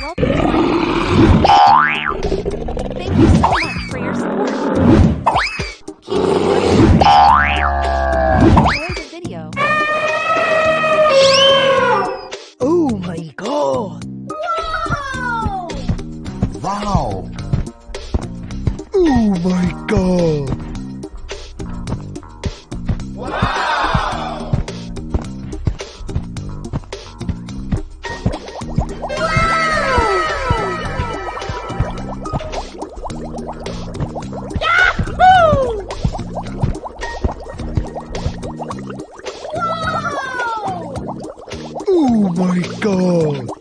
Welcome to my. Thank you so much for your support. Keep Oh my god!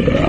Oh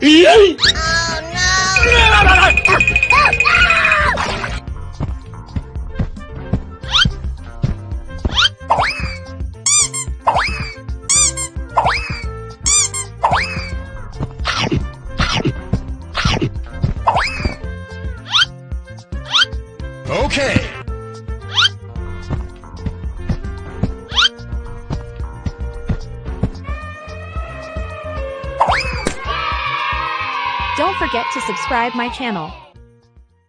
video hits. Okay! Don't forget to subscribe my channel.